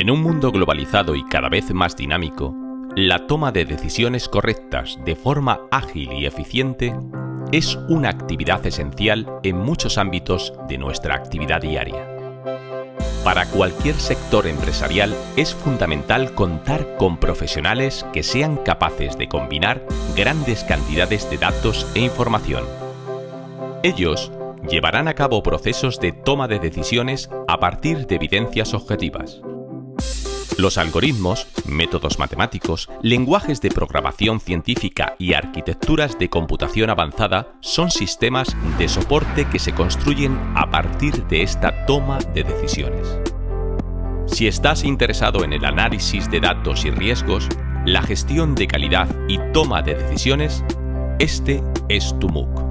En un mundo globalizado y cada vez más dinámico, la toma de decisiones correctas de forma ágil y eficiente es una actividad esencial en muchos ámbitos de nuestra actividad diaria. Para cualquier sector empresarial es fundamental contar con profesionales que sean capaces de combinar grandes cantidades de datos e información. Ellos llevarán a cabo procesos de toma de decisiones a partir de evidencias objetivas. Los algoritmos, métodos matemáticos, lenguajes de programación científica y arquitecturas de computación avanzada son sistemas de soporte que se construyen a partir de esta toma de decisiones. Si estás interesado en el análisis de datos y riesgos, la gestión de calidad y toma de decisiones, este es tu MOOC.